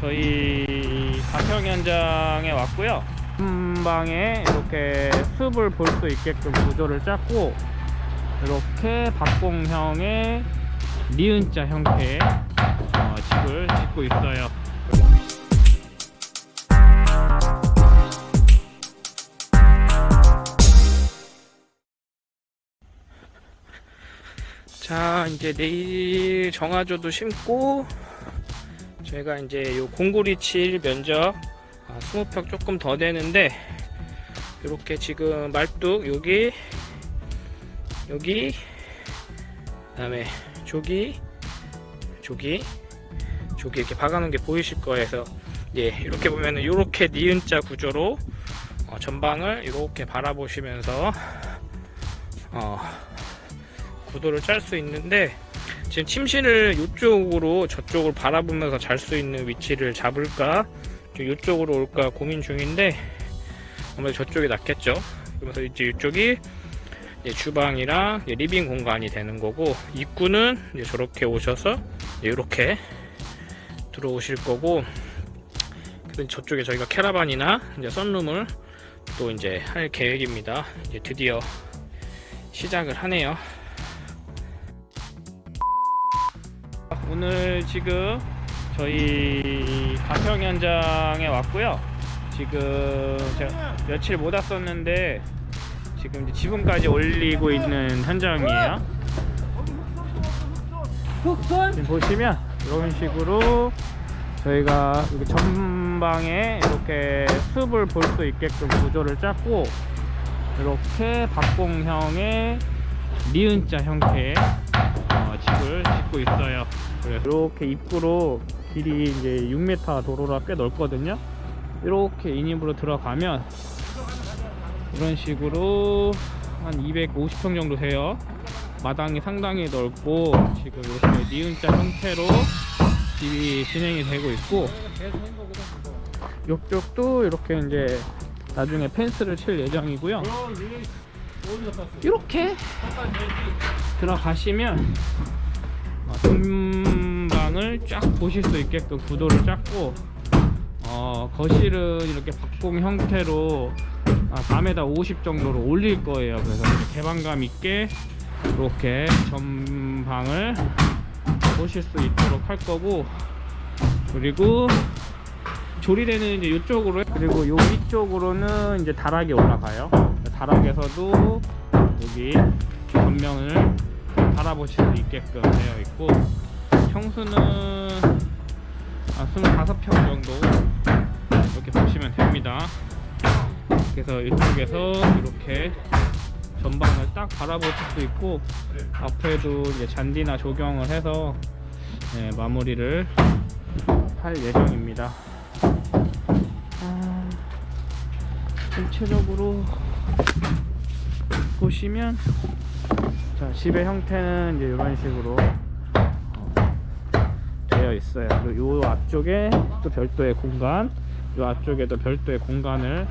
저희 가평 현장에 왔고요. 한 방에 이렇게 숲을 볼 수 있게끔 구조를 짰고 이렇게 박공형의 니은자 형태의 어, 집을 짓고 있어요. 자 이제 내일 정화조도 심고 저희가 이제 요 공구리 칠 면적 아, 20평 조금 더 되는데 이렇게 지금 말뚝 여기 여기 그 다음에 저기 저기 저기 이렇게 박아놓은 게 보이실 거여서 예 이렇게 보면은 이렇게 니은자 구조로 어, 전방을 이렇게 바라보시면서 어, 구도를 짤 수 있는데 지금 침실을 이쪽으로 저쪽을 바라보면서 잘 수 있는 위치를 잡을까? 좀 이쪽으로 올까 고민 중인데 아무래도 저쪽이 낫겠죠? 그래서 이제 이쪽이 주방이랑 living 공간이 되는 거고 입구는 저렇게 오셔서 이렇게 들어오실 거고 저쪽에 저희가 caravan이나 이제 sunroom을 또 이제 할 계획입니다. 이제 드디어 시작을 하네요 오늘 지금 저희 가평 현장에 왔고요. 지금 제가 며칠 못 왔었는데 지금 이제 지붕까지 올리고 있는 현장이에요. 지금 보시면 이런 식으로 저희가 여기 전방에 이렇게 숲을 볼 수 있게끔 구조를 짰고 이렇게 박공형의 니은자 형태의 어, 집을 짓고 있어요. 그래서 이렇게 입구로 길이 이제 6m 도로라 꽤 넓거든요. 이렇게 인입으로 들어가면 이런 식으로 한 250평 정도 돼요. 마당이 상당히 넓고 지금 이렇게 니은자 형태로 집이 진행이 되고 있고 이쪽도 이렇게 이제 나중에 펜스를 칠 예정이고요. 이렇게 들어가시면 전방을 쫙 보실 수 있게끔 구도를 짰고 어, 거실은 이렇게 박공 형태로 아, 4m 50 정도로 올릴 거예요. 그래서 개방감 있게 이렇게 전방을 보실 수 있도록 할 거고 그리고 조리대는 이제 이쪽으로 그리고 요 위쪽으로는 이제 다락이 올라가요. 다락에서도 여기 전면을 바라보실 수 있게끔 되어 있고 평수는 아, 25평 정도 이렇게 보시면 됩니다. 그래서 이쪽에서 이렇게 전방을 딱 바라보실 수 있고 앞에도 이제 잔디나 조경을 해서 네, 마무리를 할 예정입니다. 아, 전체적으로 보시면 자, 집의 형태는 이제 이런 식으로 어, 되어 있어요. 그리고 요 앞쪽에 또 별도의 공간, 요 앞쪽에도 별도의 공간을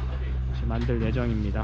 만들 예정입니다.